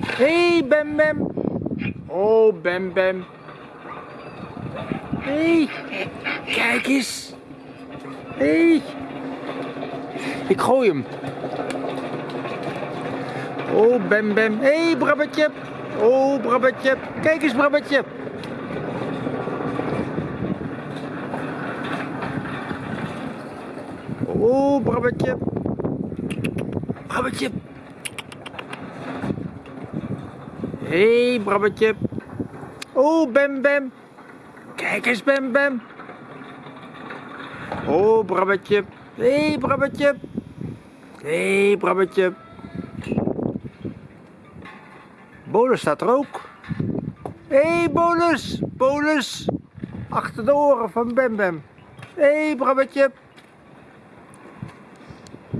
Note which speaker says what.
Speaker 1: Hé, hey, Bem Bem. Oh, Bem Bem. Hé, hey, kijk eens. Hé. Hey. Ik gooi hem. Oh, Bem Bem. Hé, hey, Brabbetje. Oh, Brabbetje. Kijk eens, Brabbetje. Oh, Brabbetje. Brabbetje. Hé, hey, Brabbetje. Oh, Bem Bem. Kijk eens, Bem Bem. Oh, Brabbetje. Hé, hey, Brabbetje. Hé, hey, Brabbetje. Bolus staat er ook. Hé, hey, Bolus. Bolus. Achter de oren van Bem Bem. Hé, hey, Brabbetje.